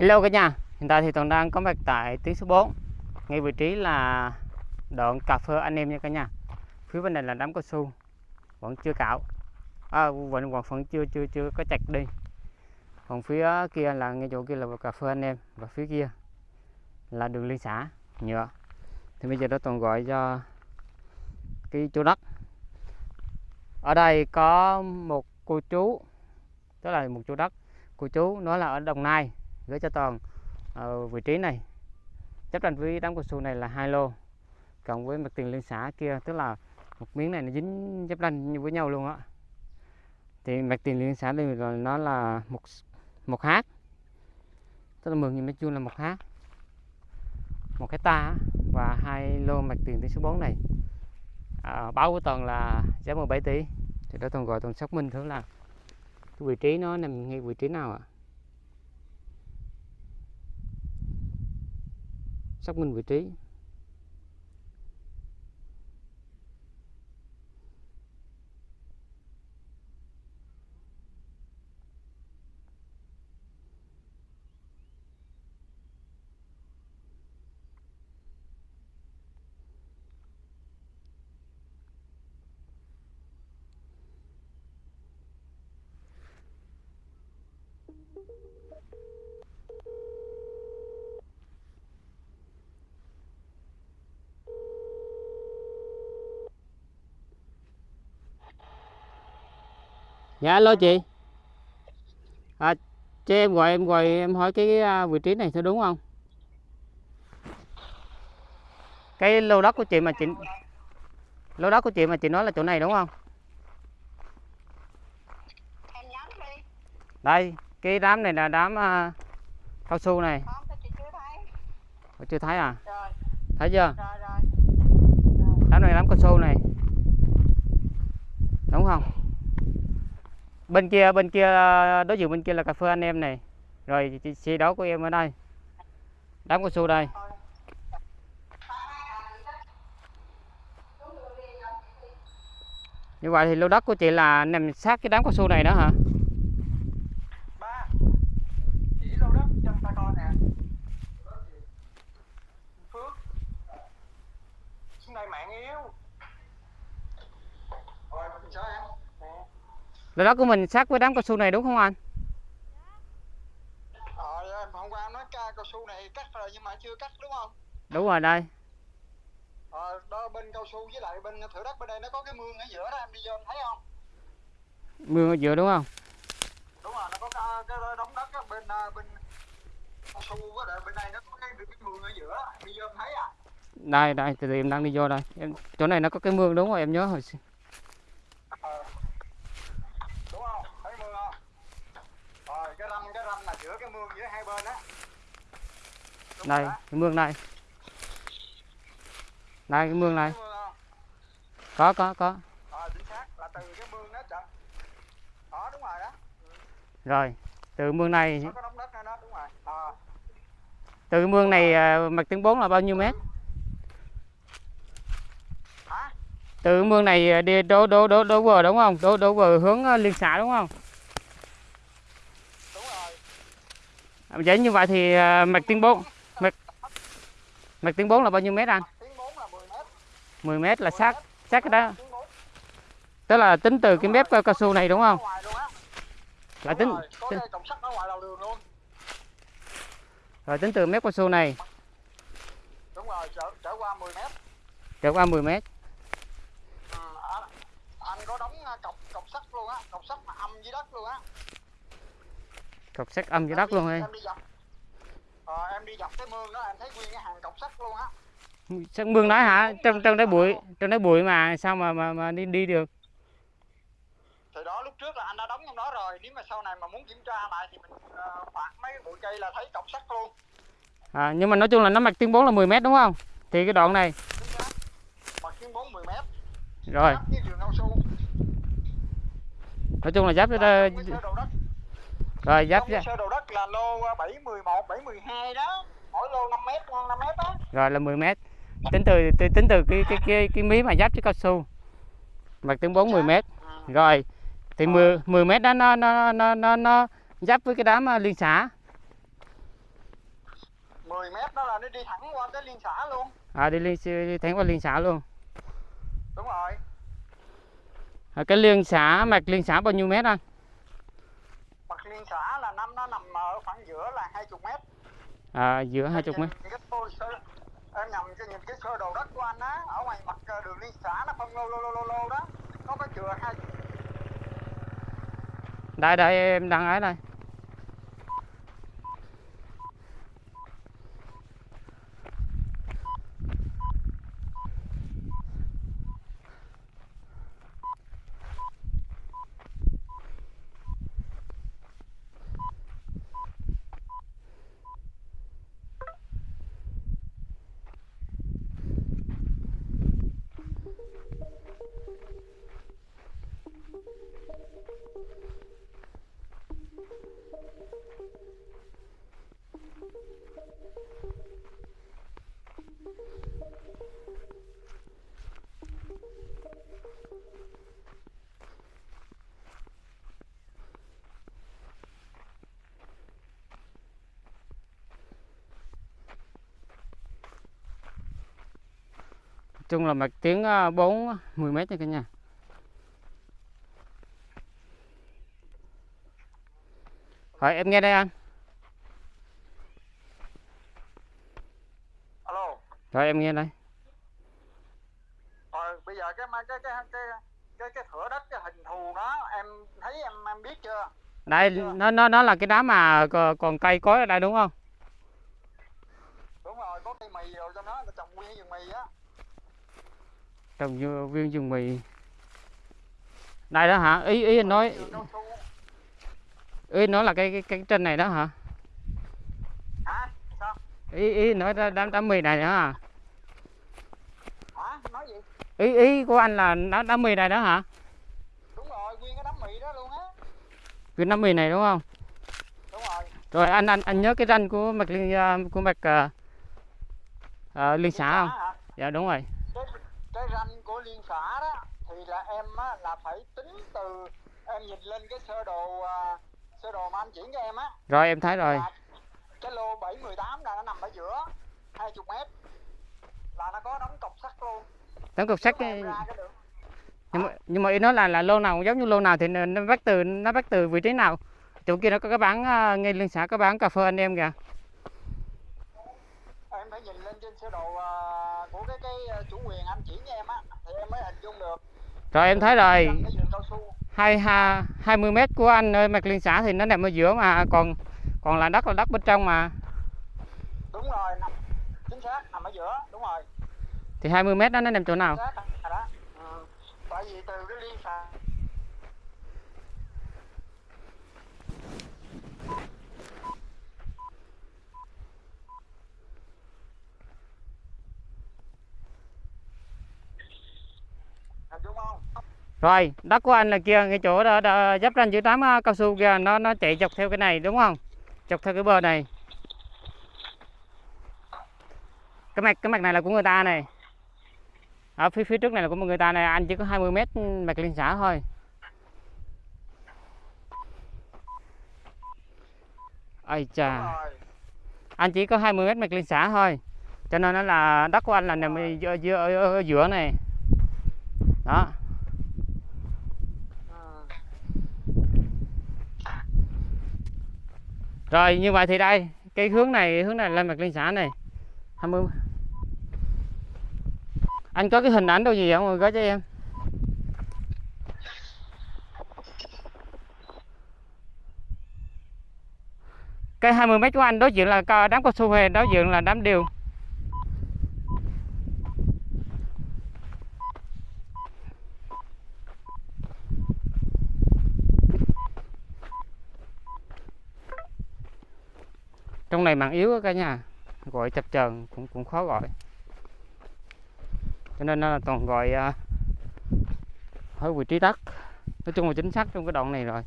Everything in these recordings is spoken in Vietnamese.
Hello cả nhà, hiện tại thì Toàn đang có mặt tại tuyến số 4 Ngay vị trí là đoạn cà phê anh em nha cả nhà. Phía bên này là đám cao su Vẫn chưa cạo. À, vẫn, vẫn, vẫn chưa chưa chưa có chặt đi. Còn phía kia là ngay chỗ kia là cà phê anh em. Và phía kia là đường liên xã nhựa. Thì bây giờ đó Toàn gọi cho cái chỗ đất. Ở đây có một cô chú Tức là một chỗ đất. Cô chú nói là ở Đồng Nai gửi cho toàn ở vị trí này. Chấp tranh với đám cao su này là hai lô cộng với mặt tiền liên xã kia tức là một miếng này nó dính chấp tranh với nhau luôn á. Thì mặt tiền liên xã đây là nó là một một hát tức là mười nghìn mét vuông là một hát một hecta và hai lô mặt tiền tới số 4 này. À, báo của toàn là giá 17 tỷ thì đó toàn gọi toàn xác minh thử là cái vị trí nó nằm ngay vị trí nào ạ. à? Xác minh vị trí. Dạ alo chị. À, Cho em gọi em gọi em hỏi cái à, vị trí này thôi đúng không? Cái lô đất của chị mà chị Lô đất của chị mà chị nói là chỗ này đúng không? Đây cái đám này là đám uh, cao su này. Không, chưa thấy? À? Rồi. Thấy chưa? Rồi, rồi. Đám này đám cao su này. Đúng không bên kia bên kia, đối diện bên kia là cà phê anh em này. Rồi xe đó của em ở đây. Đám cao su đây. Như vậy thì lô đất của chị là nằm sát cái đám cao su này đó hả chỉ lô đất trong ta coi nè phước xuống đây mạng yếu rồi sao em Lô đất của mình sát với đám cao su này đúng không anh? Ờ, hôm qua nói ca cao su này cắt rồi nhưng mà chưa cắt đúng không? Đúng rồi đây. Ờ, đó bên cao su với lại bên thửa đất bên đây nó có cái mương ở giữa đó em đi vô em thấy không? Mương ở giữa đúng không? Đúng rồi, nó có cái, cái đống đất đó, bên à, bên cao su với lại bên đây nó có cái, cái mương ở giữa, em đi vô em thấy à? Đây đây, từ từ em đang đi vô đây. Em chỗ này nó có cái mương đúng rồi, em nhớ hồi xưa. Giữa cái mương giữa hai bên đó. đây cái mương này. Đây cái mương này. Có có có. Ờ, rồi từ mương này ờ. từ mương này ờ, mặt tiếng 4 là bao nhiêu mét? Từ mương này đi đổ đổ đổ đổ bờ đúng không? Đổ đổ bờ hướng liên xã đúng không Vậy như vậy thì à, mạch tiếng 4 mạch mạch tiếng 4 là bao nhiêu mét anh? 10 mét là sát sát cái đó. Tức là tính từ cái mép cao su này đúng không? Là tính, tính Rồi tính từ mép cao su này. Đúng rồi, trở, trở qua 10 mét. Trở qua 10 mét. Ừ, anh anh có đóng à, cọc cọc sắt luôn á, cọc sắt mà âm dưới đất luôn á cọc sắt âm dưới đất luôn em ờ, em đi dọc cái mương đó em thấy nguyên cái hàng cọc sắt luôn á. Sắt mương đó hả? Trong trong đấy bụi trong đấy bụi mà sao mà mà, mà đi đi được? Thì đó lúc trước là anh đã đóng trong đó rồi nếu mà sau này mà muốn kiểm tra lại thì mình uh, phạt mấy cái bụi cây là thấy cọc sắt luôn. À, nhưng mà nói chung là nó mặt tiếng 4 là 10 mét đúng không? Thì cái đoạn này. Mặt tiếng 4 10 mét. Rồi. Nói chung là giáp cái đó rồi giáp ra. Sơ đồ đất là lô 711, 712 đó. Mỗi lô 5 mét, 5 mét đó. Rồi là 10 mét. Tính từ tính từ cái cái cái cái mí mà giáp với cao su. Mặt tiếng 4 10 mét. Ừ. Rồi thì 10 10 mét đó nó nó nó nó nó giáp với cái đám à, liên xã. 10 mét đó là nó đi thẳng qua tới liên xã luôn à đi liên đi thẳng qua liên xã luôn đúng rồi à, cái liên xã mạch liên xã bao nhiêu mét anh mặt liên xã là năm nó nằm ở khoảng giữa là 20 mét. À, giữa hai chục mét. Nhìn cái tô sơ- em nhầm cho nhìn cái sơ đồ đất của anh á ở ngoài mặt ờ, đường liên xã nó phân lô lô lô lô lô đó nó có chừa hai đây đây em đang ấy đây chung là mạch tiếng ờ, 4 10 mét nha cả nhà. Rồi em nghe đây anh. Alo. Rồi em nghe đây. Rồi bây giờ cái cái cái cái cái cái, thửa đất cái hình thù đó em thấy em em biết chưa? Đây nó nó nó là cái đá mà co- còn cây cối ở đây đúng không? Đúng rồi có cây mì rồi cho nó trồng nguyên vườn mì á Trồng như viên rừng mì này đó hả? Ý ý anh nói. Ý nói là cái cái, cái trên này đó hả? Ý ý nói ra đám đám mì này nữa hả? Ý ý của anh là đám đám mì này đó hả? Đúng rồi nguyên cái đám mì đó luôn á đám mì này đúng không? Đúng rồi rồi anh anh anh nhớ cái ranh của mạch liên à, của mạch uh, à, uh, à, liên xã không? Hả? dạ đúng rồi của liên xã đó thì là em á, là phải tính từ em nhìn lên cái sơ đồ à, sơ đồ mà anh chuyển cho em á. Rồi em thấy rồi. Là cái lô 718 là nó nằm ở giữa 20 mét. Là nó có đóng cọc sắt luôn. Tấm cục sắt cái- nhưng mà nhưng mà ý nói là là lô nào giống như lô nào thì nó bắt từ nó bắt từ vị trí nào. Chỗ kia nó có cái bán à, ngay liên xã có bán cà phê anh em kìa phải nhìn lên trên sơ đồ à, của cái cái à, chủ quyền anh chuyển cho em á thì em mới hình dung được. Rồi em thấy rồi. Hai ha 20 mét của anh ơi mạch liên xã thì nó nằm ở giữa mà còn còn là đất là đất bên trong mà. Đúng rồi nằm chính xác nằm ở giữa đúng rồi. Thì 20 mét đó nó nằm chỗ nào? Xác đó. Ừ. tại vì từ cái liên xã hình dung không rồi đất của anh là kia cái chỗ đó, đó giáp ranh giữa đám à, cao su kia nó nó chạy dọc theo cái này đúng không? Dọc theo cái bờ này. Cái mạch cái mạch này là của người ta này. Ở phía phía trước này là của một người ta này anh chỉ có 20 mét mạch liên xã thôi. Ai chà. Anh chỉ có 20 mét mạch liên xã thôi cho nên nó là đất của anh là nằm giữa- giữa- giữa này. Đó ừ rồi như vậy thì đây cái hướng này hướng này lên mặt liên xã này. 20 anh có cái hình ảnh đâu gì không? Rồi gửi cho em. Cái 20 mét của anh đối diện là đám cao su hề, đối diện là đám điều. Trong này mạng yếu cả nhà. Gọi chập chờn cũng cũng khó gọi. Cho nên là toàn gọi à, ở vị trí đất. Nói chung là chính xác trong cái đoạn này rồi.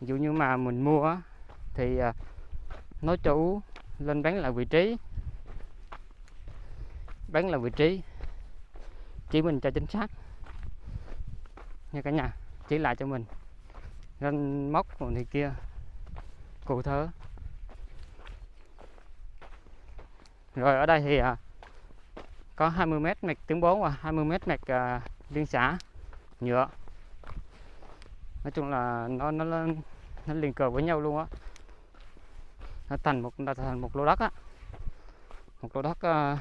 Ví dụ như mà mình mua thì à, nói chủ lên bán lại vị trí. Bán là vị trí. Chỉ mình cho chính xác. Nha cả nhà, chỉ lại cho mình. Nên móc còn thì kia, cụ thớ rồi ở đây thì à, có 20 mét mạch tiếng 4 và 20 mét mạch à, liên xã nhựa. Nói chung là nó nó nó, liền cờ với nhau luôn á. Nó thành một nó thành một lô đất á. Một lô đất à,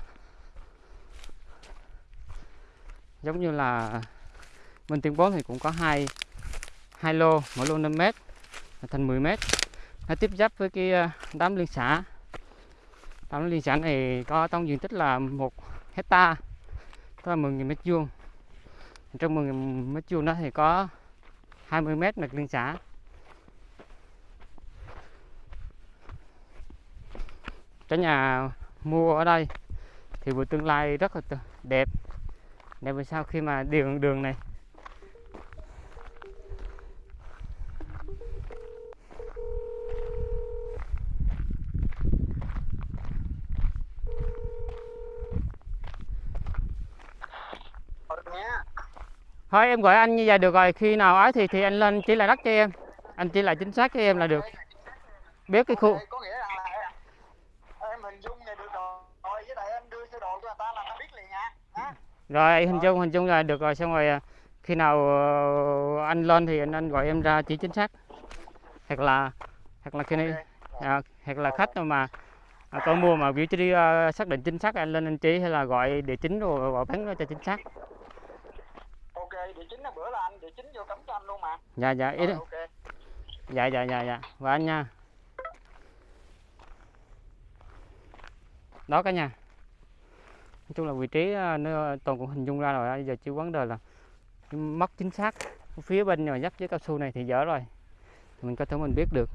giống như là bên tiếng 4 thì cũng có hai hai lô mỗi lô 5 mét thành 10 mét. Nó tiếp giáp với cái à, đám liên xã. Phạm liên Sản này có tổng diện tích là 1 hecta, tức là 10.000 mét vuông. Trong 10.000 mét vuông đó thì có 20 mét mạch liên xã. Cái nhà mua ở đây thì buổi tương lai rất là đẹp. Đẹp vì sao khi mà đường đường này Ừ, nghe thôi em gọi anh như vậy được rồi. Khi nào ấy thì thì anh lên chỉ lại đất cho em. Anh chỉ lại chính xác cho em là được. Biết cái khu. Ok, có nghĩa rằng là em, em hình dung này được rồi. Rồi với lại em đưa sơ đồ cho người ta là ta biết liền nha. Ha rồi hình dung hình dung là được rồi. Xong rồi à, khi nào ờ, anh lên thì anh anh gọi em ra chỉ chính xác. Hoặc là hoặc là khi này à, hoặc là khách mà à, có mua mà vị trí ờ, xác định chính xác anh lên anh chỉ hay là gọi địa chính rồi gọi bán cho chính xác địa chính là bữa là anh địa chính vô cấm cho anh luôn mà. Dạ dạ ý rồi, dạ dạ dạ dạ. Và anh nha. Đó cả nhà. Nói chung là vị trí à, nó toàn cũng hình dung ra rồi giờ chỉ vấn đề là mất chính xác phía bên mà dắt với cao su này thì dở rồi. Mình có thể mình biết được.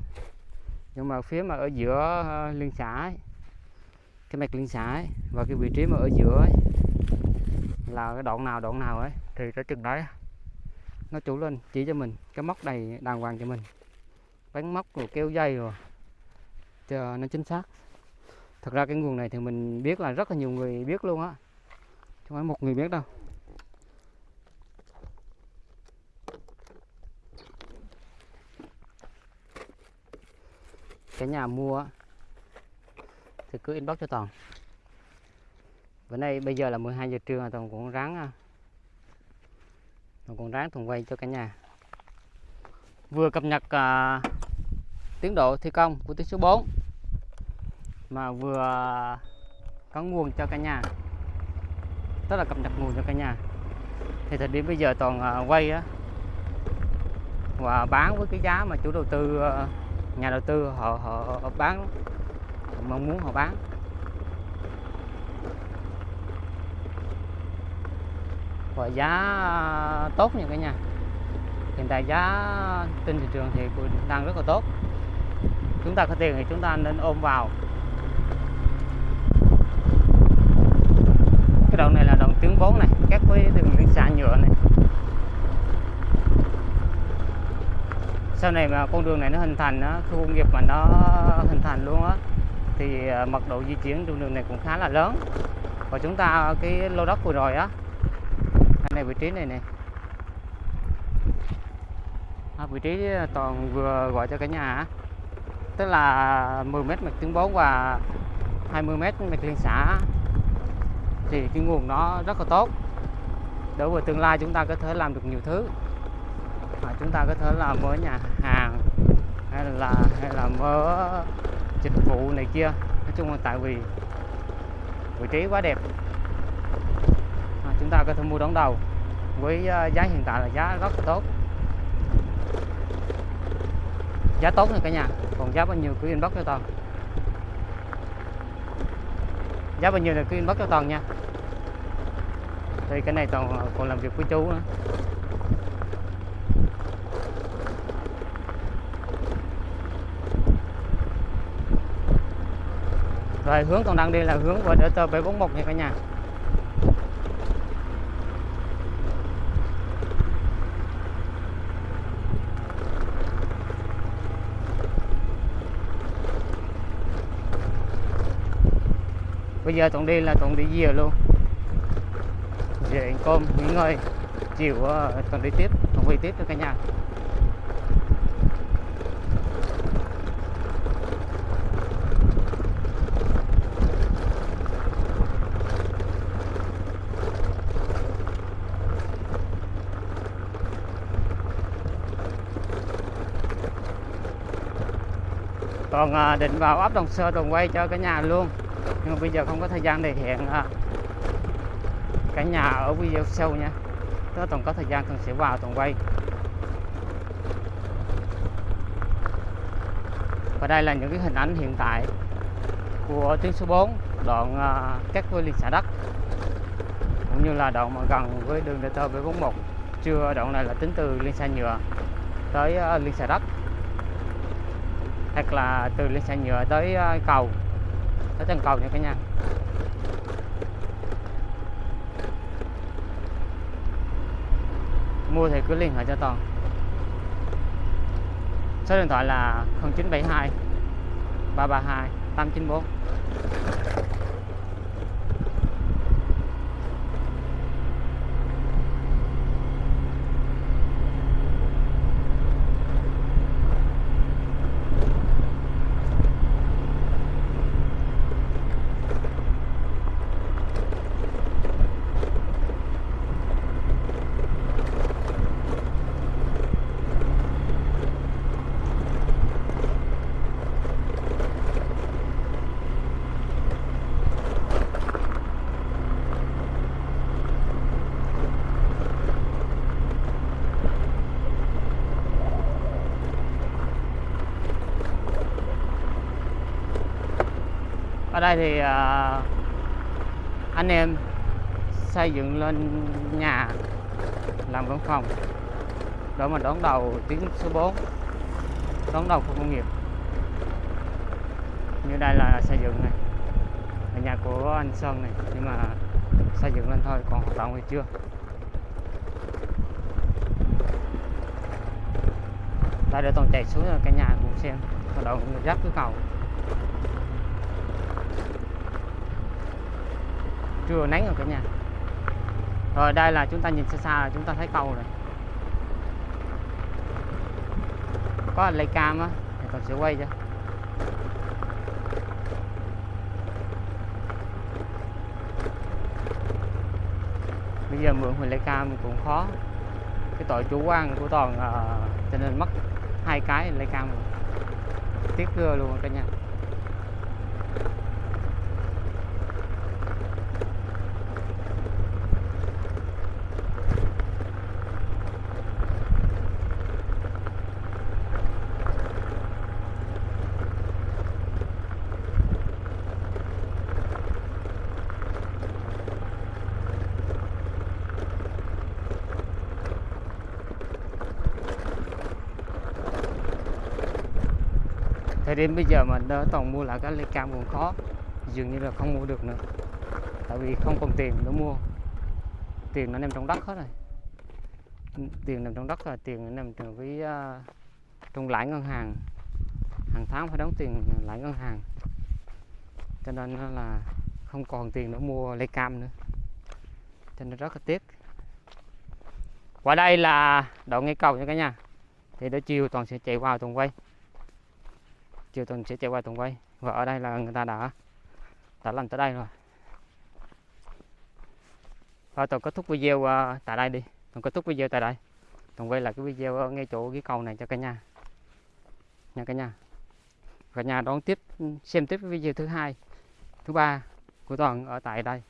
Nhưng mà phía mà ở giữa à, liên xã ấy, cái mạch liên xã ấy, và cái vị trí mà ở giữa ấy, là cái đoạn nào đoạn nào ấy, thì cái chừng đấy. Nó chủ lên, chỉ cho mình. Cái móc này, đàng hoàng cho mình. Bắn móc rồi kéo dây rồi. Cho nó chính xác. Thật ra cái nguồn này thì mình biết là rất là nhiều người biết luôn á. Không phải một người biết đâu. Cái nhà mua thì cứ inbox cho toàn bữa nay bây giờ là 12 giờ trưa mà toàn cũng ráng à, toàn cũng ráng toàn quay cho cả nhà. Vừa cập nhật uh, tiến độ thi công của tuyến số 4 mà vừa có nguồn cho cả nhà. Tức là cập nhật nguồn cho cả nhà. Thì thời điểm bây giờ toàn uh, quay á và bán với cái giá mà chủ đầu tư uh, nhà đầu tư họ, họ, họ bán họ mong muốn họ bán. Và giá tốt nha cả nhà. Hiện tại giá trên thị trường thì đang rất là tốt. Chúng ta có tiền thì chúng ta nên ôm vào. Cái đoạn này là đoạn tuyến vốn này các với đường liên xã nhựa này. Sau này mà con đường này nó hình thành á, khu công nghiệp mà nó hình thành luôn á thì à, mật độ di chuyển trên đường này cũng khá là lớn. Và chúng ta cái lô đất vừa rồi á này vị trí này này à, vị trí ờ, toàn vừa gọi cho cả nhà tức là 10 mét mạch tuyến 4 và 20 mét mạch liên xã thì cái nguồn nó rất là tốt. Đối với tương lai chúng ta có thể làm được nhiều thứ. À, chúng ta có thể làm mở nhà hàng hay là hay là mở dịch vụ này kia. Nói chung là tại vì vị trí quá đẹp. À, chúng ta có thể mua đón đầu với ờ, giá hiện tại là giá rất là tốt. Giá tốt nha cả nhà, còn giá bao nhiêu cứ inbox cho toàn. Giá bao nhiêu là cứ inbox cho toàn nha. Thì cái này toàn còn làm việc với chú nữa. Rồi hướng toàn đang đi là hướng vào DT 741 nha cả nhà. bây giờ Tuấn đi là Tuấn đi dìa luôn. Về ăn cơm nghỉ ngơi chiều ờ, uh, Tuấn đi tiếp Tuấn về tiếp cho cả nhà. Còn ờ, định vào ấp Đồng Sơ Đồng quay cho cả nhà luôn. Nhưng mà bây giờ không có thời gian để hẹn à, cả nhà ở video sau nha. Nếu còn có thời gian cần sẽ vào Toàn quay. Và đây là những cái hình ảnh hiện tại của tuyến số 4 đoạn à, cắt với liên xã đất cũng như là đoạn mà gần với đường DT B41 chưa đoạn này là tính từ liên xã nhựa tới à, liên xã đất hoặc là từ liên xã nhựa tới à, cầu tới chân cầu nha cả nhà. Mua thì cứ liên hệ cho toàn. Số điện thoại là 0972 332 894 ở đây thì uh, anh em xây dựng lên nhà làm văn phòng để mà đón đầu tuyến số 4 đón đầu khu công nghiệp. Như đây là xây dựng này là nhà của anh Sơn này nhưng mà xây dựng lên thôi còn hoạt động thì chưa. Đây để toàn chạy xuống cái nhà cùng xem hoạt động rất cái cầu. Chưa nắng rồi cả nhà. Rồi đây là chúng ta nhìn xa xa là chúng ta thấy cầu rồi. Có lấy cam á thì còn sẽ quay cho. Bây giờ mượn huỳnh lấy cam cũng khó. Cái tội chủ quan của toàn uh, cho nên mất hai cái lấy cam rồi. tiếc cưa luôn cả nhà. Thời điểm bây giờ mà đỡ toàn mua lại cái ly cam còn khó dường như là không mua được nữa. Tại vì không còn tiền để mua. Tiền nó nằm trong đất hết rồi. Tiền nằm trong đất là tiền nằm trong cái uh, trong lãi ngân hàng. Hàng tháng phải đóng tiền lãi ngân hàng. Cho nên là không còn tiền để mua lê cam nữa. Cho nên rất là tiếc. Qua đây là đoạn ngay cầu nha cả nhà. Thì đến chiều toàn sẽ chạy vào toàn quay chiều tuần sẽ chạy qua tuần quay. Và ở đây là người ta đã đã làm tới đây rồi. Và tôi kết thúc video uh, tại đây đi. Tôi kết thúc video tại đây. Tuần quay là cái video ở ngay chỗ cái cầu này cho cả nhà. Nha cả nhà. Cả nhà đón tiếp xem tiếp cái video thứ hai thứ ba của toàn ở tại đây.